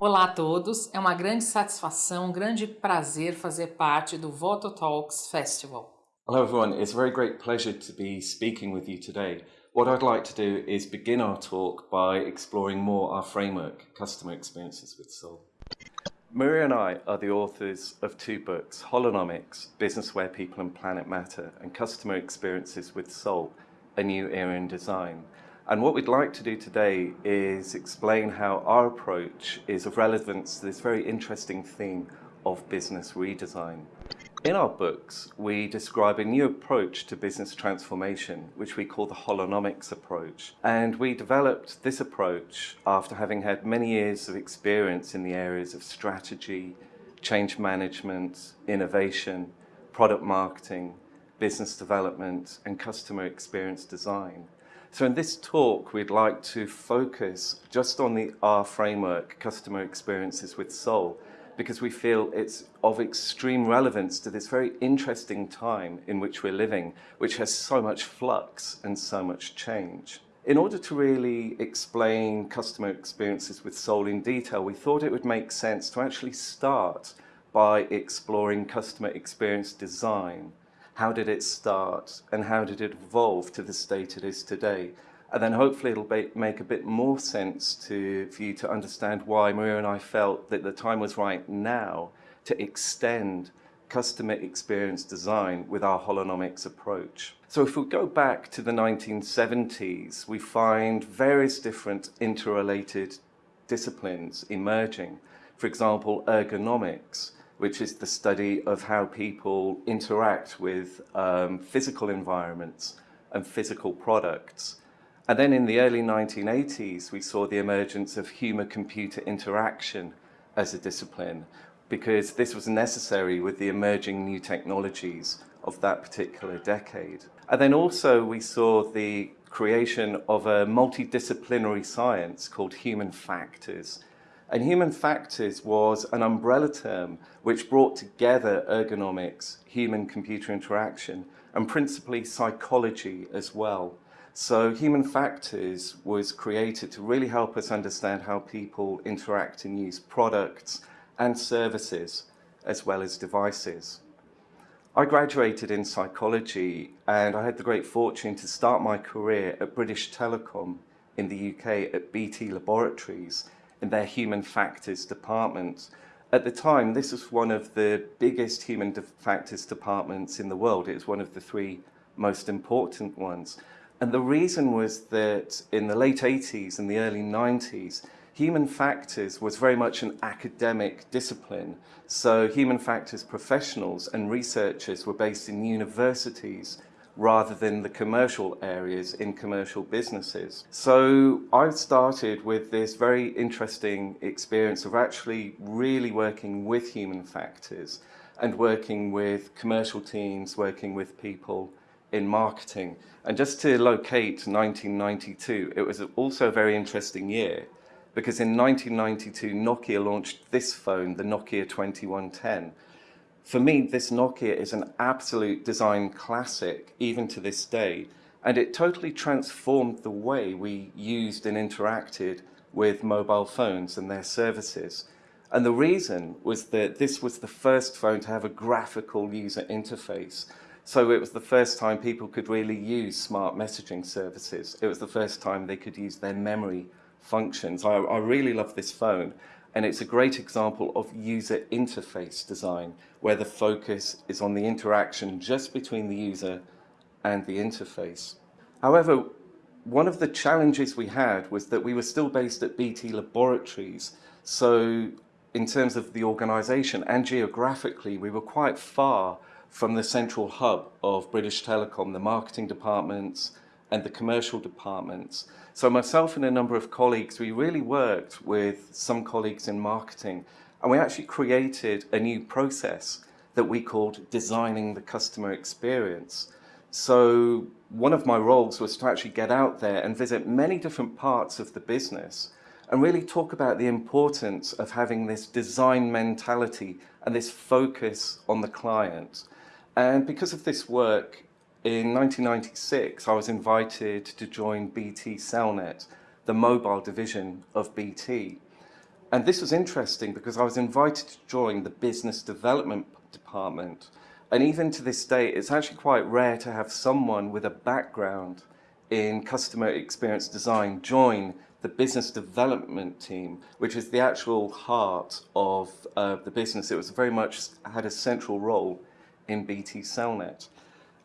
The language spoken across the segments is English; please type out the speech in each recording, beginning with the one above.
Olá a todos, é uma grande satisfação, um grande prazer fazer parte do Voto Talks Festival. Hello everyone, it's a very great pleasure to be speaking with you today. What I'd like to do is begin our talk by exploring more our framework, Customer Experiences with Soul. Maria and I are the authors of two books, Holonomics, Business Where People and Planet Matter, and Customer Experiences with Soul, A New Era in Design. And what we'd like to do today is explain how our approach is of relevance to this very interesting theme of business redesign. In our books, we describe a new approach to business transformation, which we call the holonomics approach. And we developed this approach after having had many years of experience in the areas of strategy, change management, innovation, product marketing, business development, and customer experience design. So in this talk, we'd like to focus just on the R framework, customer experiences with soul, because we feel it's of extreme relevance to this very interesting time in which we're living, which has so much flux and so much change. In order to really explain customer experiences with Soul in detail, we thought it would make sense to actually start by exploring customer experience design. How did it start and how did it evolve to the state it is today? And then hopefully it'll make a bit more sense to, for you to understand why Maria and I felt that the time was right now to extend customer experience design with our holonomics approach. So if we go back to the 1970s, we find various different interrelated disciplines emerging. For example, ergonomics, which is the study of how people interact with um, physical environments and physical products. And then in the early 1980s, we saw the emergence of human-computer interaction as a discipline, because this was necessary with the emerging new technologies of that particular decade. And then also we saw the creation of a multidisciplinary science called human factors. And human factors was an umbrella term which brought together ergonomics, human-computer interaction, and principally psychology as well. So Human Factors was created to really help us understand how people interact and use products and services as well as devices. I graduated in psychology and I had the great fortune to start my career at British Telecom in the UK at BT Laboratories in their Human Factors department. At the time, this was one of the biggest human factors departments in the world. It was one of the three most important ones. And the reason was that in the late 80s and the early 90s, human factors was very much an academic discipline. So human factors professionals and researchers were based in universities rather than the commercial areas in commercial businesses. So I started with this very interesting experience of actually really working with human factors and working with commercial teams, working with people in marketing. And just to locate 1992, it was also a very interesting year because in 1992, Nokia launched this phone, the Nokia 2110. For me, this Nokia is an absolute design classic, even to this day, and it totally transformed the way we used and interacted with mobile phones and their services. And the reason was that this was the first phone to have a graphical user interface. So it was the first time people could really use smart messaging services. It was the first time they could use their memory functions. I, I really love this phone and it's a great example of user interface design where the focus is on the interaction just between the user and the interface. However, one of the challenges we had was that we were still based at BT Laboratories. So in terms of the organization and geographically, we were quite far from the central hub of British Telecom, the marketing departments and the commercial departments. So myself and a number of colleagues, we really worked with some colleagues in marketing and we actually created a new process that we called designing the customer experience. So one of my roles was to actually get out there and visit many different parts of the business and really talk about the importance of having this design mentality and this focus on the client. And because of this work, in 1996, I was invited to join BT Cellnet, the mobile division of BT. And this was interesting because I was invited to join the business development department. And even to this day, it's actually quite rare to have someone with a background in customer experience design join the business development team, which is the actual heart of uh, the business. It was very much had a central role in BT Cellnet.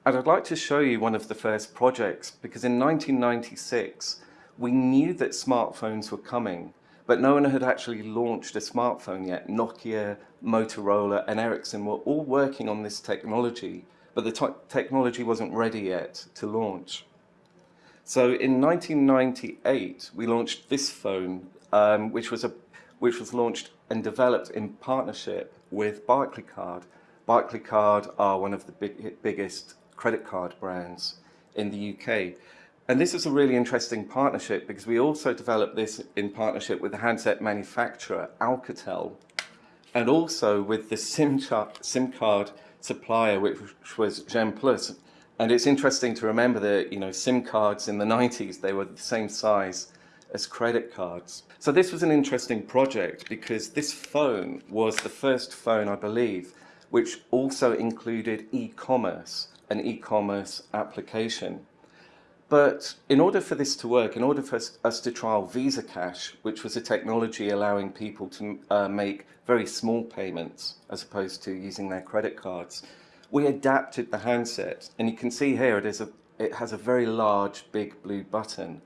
And I'd like to show you one of the first projects because in 1996, we knew that smartphones were coming, but no one had actually launched a smartphone yet. Nokia, Motorola and Ericsson were all working on this technology, but the technology wasn't ready yet to launch. So in 1998, we launched this phone, um, which, was a, which was launched and developed in partnership with Barclaycard. Barclaycard are one of the big, biggest credit card brands in the UK. And this is a really interesting partnership because we also developed this in partnership with the handset manufacturer Alcatel and also with the SIM, SIM card supplier, which was Gemplus. And it's interesting to remember that, you know, SIM cards in the 90s, they were the same size as credit cards. So this was an interesting project because this phone was the first phone, I believe, which also included e-commerce, an e-commerce application. But in order for this to work, in order for us, us to trial Visa Cash, which was a technology allowing people to uh, make very small payments as opposed to using their credit cards, we adapted the handset. And you can see here it, is a, it has a very large, big blue button.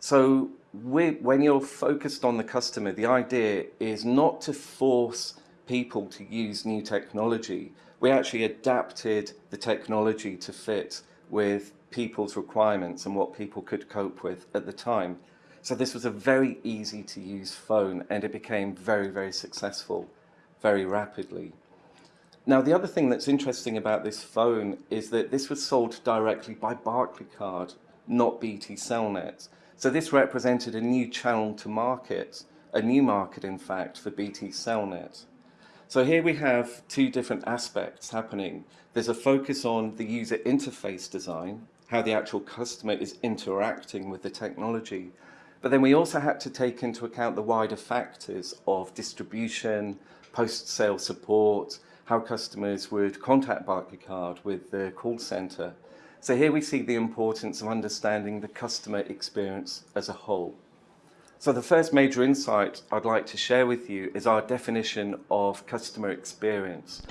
So when you're focused on the customer, the idea is not to force people to use new technology. We actually adapted the technology to fit with people's requirements and what people could cope with at the time. So this was a very easy to use phone and it became very, very successful very rapidly. Now, the other thing that's interesting about this phone is that this was sold directly by Barclaycard, not BT Cellnet. So this represented a new channel to market, a new market, in fact, for BT Cellnet. So here we have two different aspects happening. There's a focus on the user interface design, how the actual customer is interacting with the technology. But then we also had to take into account the wider factors of distribution, post-sale support, how customers would contact Barclaycard with the call center. So here we see the importance of understanding the customer experience as a whole. So the first major insight I'd like to share with you is our definition of customer experience.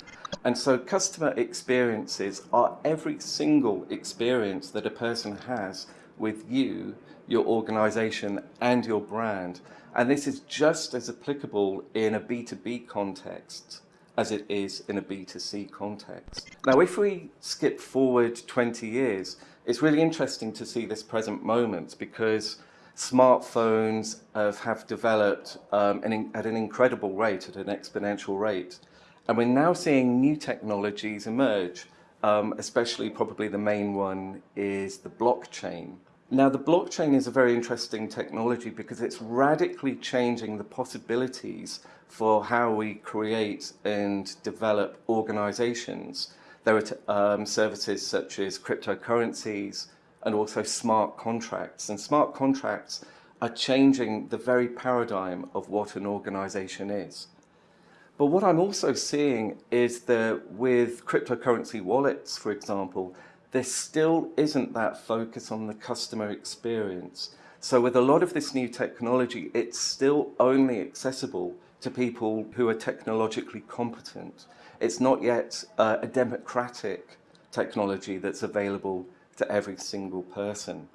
And so customer experiences are every single experience that a person has with you, your organization and your brand. And this is just as applicable in a B2B context as it is in a B2C context. Now, if we skip forward 20 years, it's really interesting to see this present moment because smartphones have, have developed um, an, at an incredible rate, at an exponential rate. And we're now seeing new technologies emerge, um, especially probably the main one is the blockchain. Now, the blockchain is a very interesting technology because it's radically changing the possibilities for how we create and develop organizations. There are um, services such as cryptocurrencies and also smart contracts. And smart contracts are changing the very paradigm of what an organization is. But what I'm also seeing is that with cryptocurrency wallets, for example, there still isn't that focus on the customer experience. So with a lot of this new technology, it's still only accessible to people who are technologically competent. It's not yet uh, a democratic technology that's available to every single person.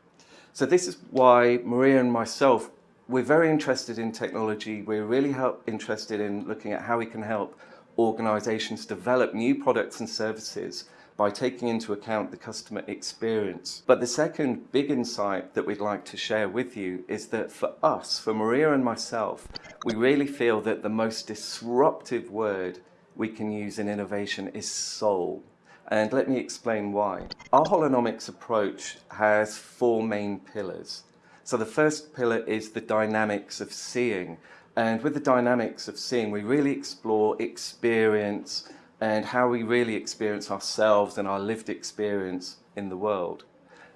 So this is why Maria and myself, we're very interested in technology. We're really interested in looking at how we can help organizations develop new products and services by taking into account the customer experience. But the second big insight that we'd like to share with you is that for us, for Maria and myself, we really feel that the most disruptive word we can use in innovation is soul. And let me explain why. Our holonomics approach has four main pillars. So the first pillar is the dynamics of seeing. And with the dynamics of seeing, we really explore experience, and how we really experience ourselves and our lived experience in the world.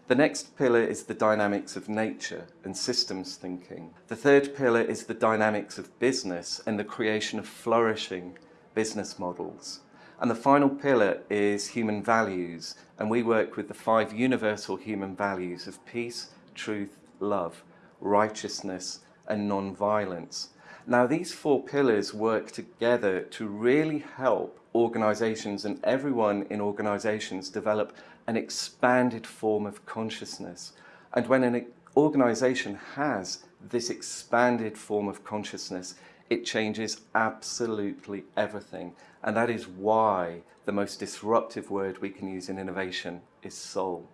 The next pillar is the dynamics of nature and systems thinking. The third pillar is the dynamics of business and the creation of flourishing business models. And the final pillar is human values, and we work with the five universal human values of peace, truth, love, righteousness, and non-violence. Now these four pillars work together to really help organizations and everyone in organizations develop an expanded form of consciousness. And when an organization has this expanded form of consciousness, it changes absolutely everything. And that is why the most disruptive word we can use in innovation is soul.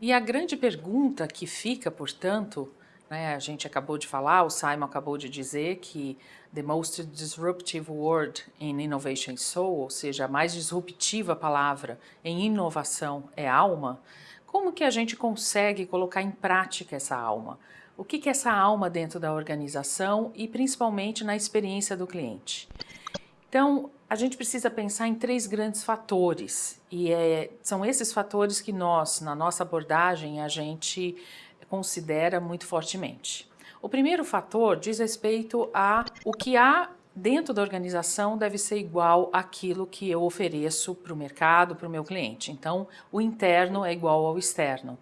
E a grande pergunta que fica, portanto, né, a gente acabou de falar, o Simon acabou de dizer que the most disruptive word in innovation is soul, ou seja, a mais disruptiva palavra em inovação é alma. Como que a gente consegue colocar em prática essa alma? O que, é essa alma dentro da organização e principalmente na experiência do cliente? Então, a gente precisa pensar em três grandes fatores e é, são esses fatores que nós, na nossa abordagem, a gente considera muito fortemente. O primeiro fator diz respeito a o que há dentro da organização deve ser igual àquilo que eu ofereço para o mercado, para o meu cliente. Então, o interno é igual ao externo.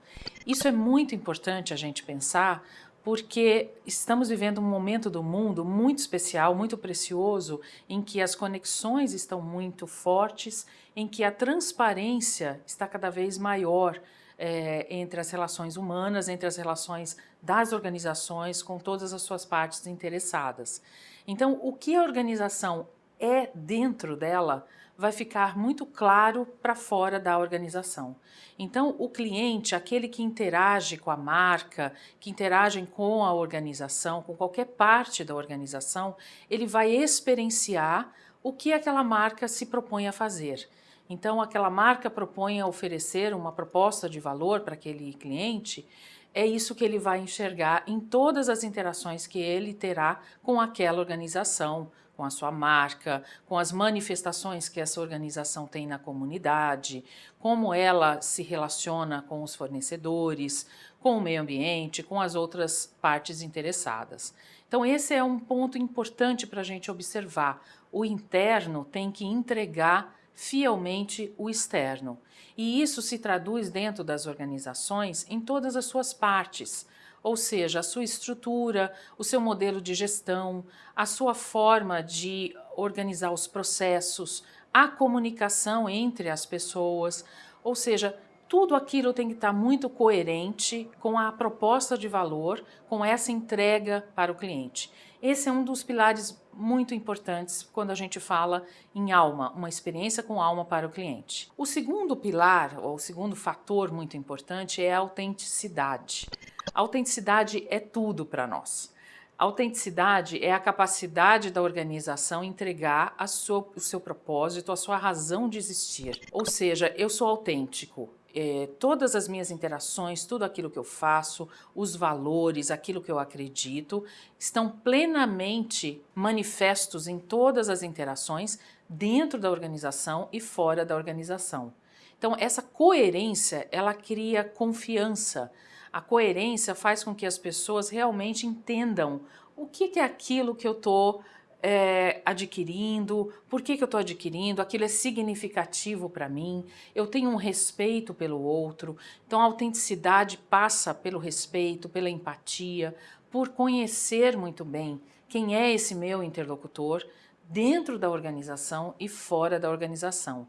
Isso é muito importante a gente pensar porque estamos vivendo um momento do mundo muito especial, muito precioso, em que as conexões estão muito fortes, em que a transparência está cada vez maior é, entre as relações humanas, entre as relações das organizações com todas as suas partes interessadas. Então, o que a organização é dentro dela vai ficar muito claro para fora da organização. Então, o cliente, aquele que interage com a marca, que interage com a organização, com qualquer parte da organização, ele vai experienciar o que aquela marca se propõe a fazer. Então, aquela marca propõe a oferecer uma proposta de valor para aquele cliente, é isso que ele vai enxergar em todas as interações que ele terá com aquela organização, com a sua marca, com as manifestações que essa organização tem na comunidade, como ela se relaciona com os fornecedores, com o meio ambiente, com as outras partes interessadas. Então esse é um ponto importante para a gente observar. O interno tem que entregar fielmente o externo. E isso se traduz dentro das organizações em todas as suas partes, ou seja, a sua estrutura, o seu modelo de gestão, a sua forma de organizar os processos, a comunicação entre as pessoas, ou seja, tudo aquilo tem que estar muito coerente com a proposta de valor, com essa entrega para o cliente. Esse é um dos pilares muito importantes quando a gente fala em alma, uma experiência com alma para o cliente. O segundo pilar, ou o segundo fator muito importante é a autenticidade. A autenticidade é tudo para nós. A autenticidade é a capacidade da organização entregar sua, o seu propósito, a sua razão de existir. Ou seja, eu sou autêntico, é, todas as minhas interações, tudo aquilo que eu faço, os valores, aquilo que eu acredito, estão plenamente manifestos em todas as interações dentro da organização e fora da organização. Então, essa coerência, ela cria confiança. A coerência faz com que as pessoas realmente entendam o que, que é aquilo que eu estou é, adquirindo, por que, que eu estou adquirindo, aquilo é significativo para mim, eu tenho um respeito pelo outro, então a autenticidade passa pelo respeito, pela empatia, por conhecer muito bem quem é esse meu interlocutor dentro da organização e fora da organização.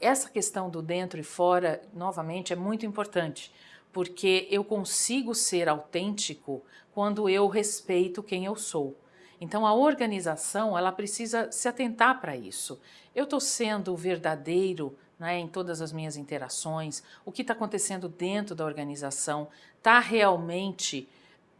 Essa questão do dentro e fora, novamente, é muito importante, porque eu consigo ser autêntico quando eu respeito quem eu sou. Então a organização ela precisa se atentar para isso. Eu estou sendo verdadeiro né, em todas as minhas interações, o que está acontecendo dentro da organização está realmente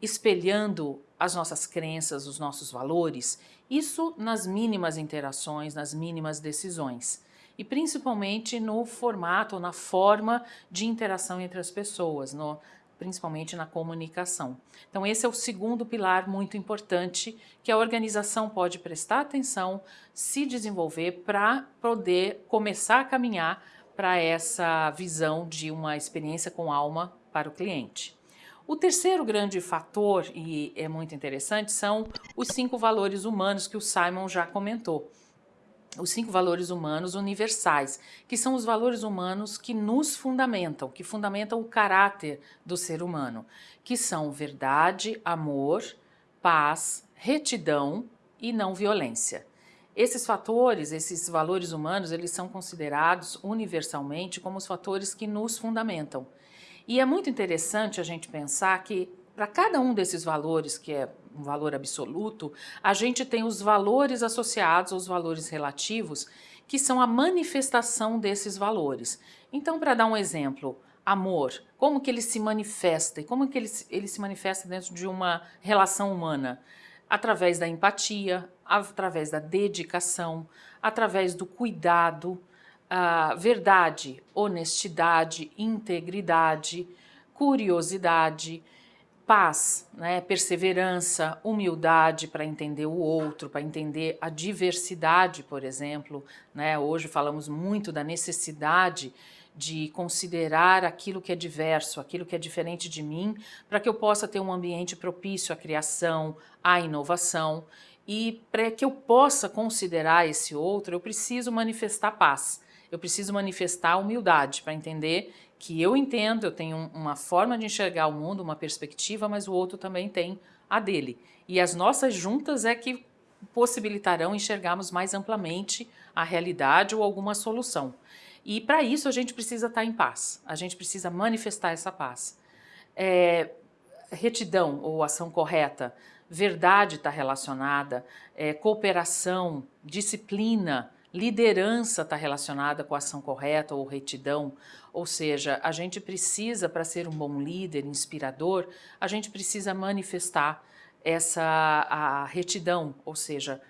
espelhando as nossas crenças, os nossos valores, isso nas mínimas interações, nas mínimas decisões. E principalmente no formato, na forma de interação entre as pessoas, no, principalmente na comunicação. Então esse é o segundo pilar muito importante que a organização pode prestar atenção, se desenvolver para poder começar a caminhar para essa visão de uma experiência com alma para o cliente. O terceiro grande fator, e é muito interessante, são os cinco valores humanos que o Simon já comentou. Os cinco valores humanos universais, que são os valores humanos que nos fundamentam, que fundamentam o caráter do ser humano, que são verdade, amor, paz, retidão e não violência. Esses fatores, esses valores humanos, eles são considerados universalmente como os fatores que nos fundamentam. E é muito interessante a gente pensar que para cada um desses valores, que é um valor absoluto, a gente tem os valores associados aos valores relativos, que são a manifestação desses valores. Então, para dar um exemplo, amor, como que ele se manifesta e como que ele, ele se manifesta dentro de uma relação humana? Através da empatia, através da dedicação, através do cuidado, a verdade, honestidade, integridade, curiosidade, paz, né, perseverança, humildade para entender o outro, para entender a diversidade, por exemplo. Né? Hoje falamos muito da necessidade de considerar aquilo que é diverso, aquilo que é diferente de mim, para que eu possa ter um ambiente propício à criação, à inovação. E para que eu possa considerar esse outro, eu preciso manifestar paz eu preciso manifestar humildade para entender que eu entendo, eu tenho uma forma de enxergar o mundo, uma perspectiva, mas o outro também tem a dele. E as nossas juntas é que possibilitarão enxergarmos mais amplamente a realidade ou alguma solução. E para isso a gente precisa estar em paz, a gente precisa manifestar essa paz. É, retidão ou ação correta, verdade está relacionada, é, cooperação, disciplina, Liderança está relacionada com ação correta ou retidão, ou seja, a gente precisa, para ser um bom líder, inspirador, a gente precisa manifestar essa a retidão, ou seja,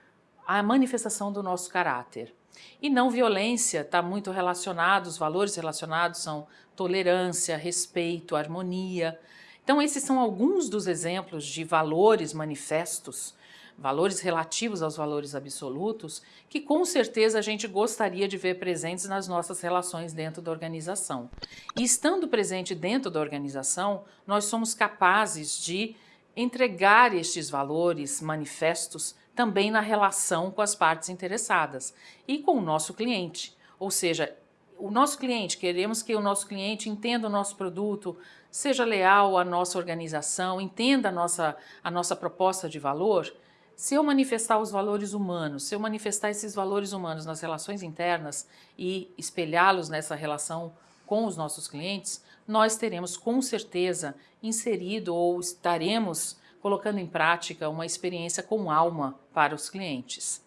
a manifestação do nosso caráter. E não violência está muito relacionado, os valores relacionados são tolerância, respeito, harmonia. Então esses são alguns dos exemplos de valores manifestos valores relativos aos valores absolutos, que com certeza a gente gostaria de ver presentes nas nossas relações dentro da organização. E estando presente dentro da organização, nós somos capazes de entregar estes valores manifestos também na relação com as partes interessadas e com o nosso cliente. Ou seja, o nosso cliente, queremos que o nosso cliente entenda o nosso produto, seja leal à nossa organização, entenda a nossa, a nossa proposta de valor, se eu manifestar os valores humanos, se eu manifestar esses valores humanos nas relações internas e espelhá-los nessa relação com os nossos clientes, nós teremos com certeza inserido ou estaremos colocando em prática uma experiência com alma para os clientes.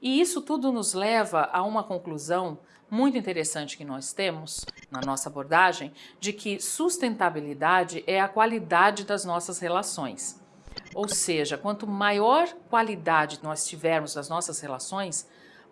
E isso tudo nos leva a uma conclusão muito interessante que nós temos na nossa abordagem, de que sustentabilidade é a qualidade das nossas relações. Ou seja, quanto maior qualidade nós tivermos das nossas relações,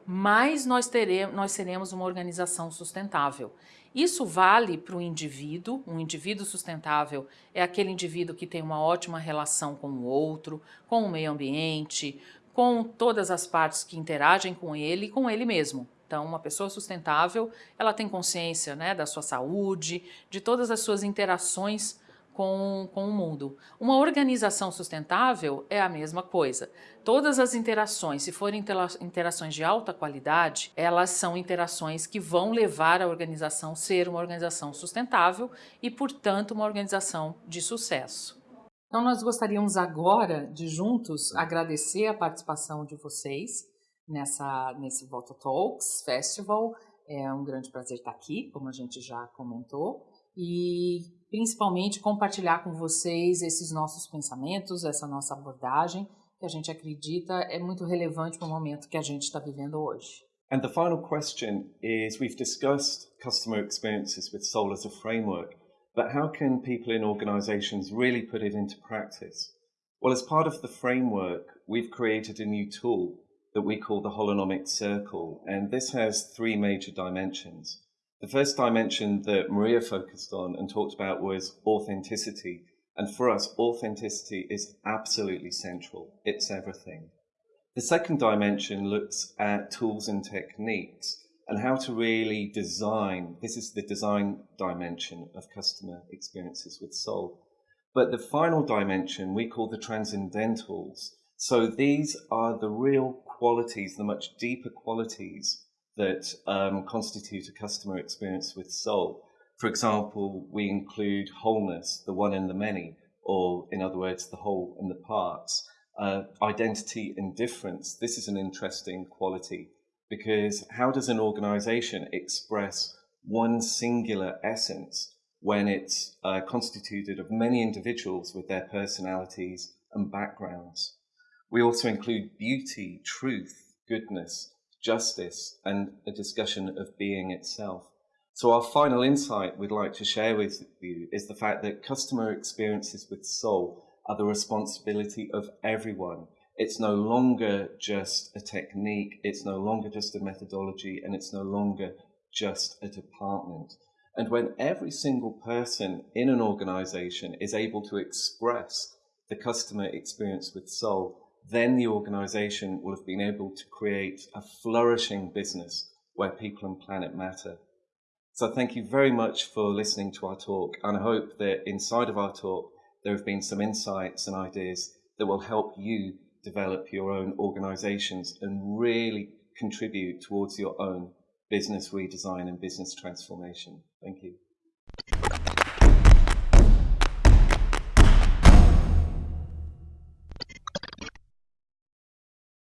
mais nós, teremos, nós seremos uma organização sustentável. Isso vale para o indivíduo, um indivíduo sustentável é aquele indivíduo que tem uma ótima relação com o outro, com o meio ambiente, com todas as partes que interagem com ele e com ele mesmo. Então, uma pessoa sustentável, ela tem consciência né, da sua saúde, de todas as suas interações com, com o mundo. Uma organização sustentável é a mesma coisa. Todas as interações, se forem interações de alta qualidade, elas são interações que vão levar a organização a ser uma organização sustentável e, portanto, uma organização de sucesso. Então, nós gostaríamos agora de juntos agradecer a participação de vocês nessa, nesse Voto Talks Festival. É um grande prazer estar aqui, como a gente já comentou e principalmente compartilhar com vocês esses nossos pensamentos, essa nossa abordagem, que a gente acredita é muito relevante para o momento que a gente está vivendo hoje. And the final question is we've discussed customer experiences with Soul as a framework, but how can people in organizations really put it into practice? Well, as part of the framework, we've created a new tool that we call the Holonomic Circle, and this has three major dimensions. The first dimension that Maria focused on and talked about was authenticity. And for us, authenticity is absolutely central. It's everything. The second dimension looks at tools and techniques. and how to really design. This is the design dimension of customer experiences with Soul. But the final dimension we call the transcendentals. So these are the real qualities, the much deeper qualities that um, constitute a customer experience with Soul. For example, we include wholeness, the one and the many, or in other words, the whole and the parts. Uh, identity and difference. This is an interesting quality because how does an organization express one singular essence when it's uh, constituted of many individuals with their personalities and backgrounds? We also include beauty, truth, goodness, justice, and a discussion of being itself. So our final insight we'd like to share with you is the fact that customer experiences with soul are the responsibility of everyone. It's no longer just a technique, it's no longer just a methodology, and it's no longer just a department. And when every single person in an organization is able to express the customer experience with soul, then the organization will have been able to create a flourishing business where people and planet matter. So thank you very much for listening to our talk. And I hope that inside of our talk, there have been some insights and ideas that will help you develop your own organizations and really contribute towards your own business redesign and business transformation. Thank you.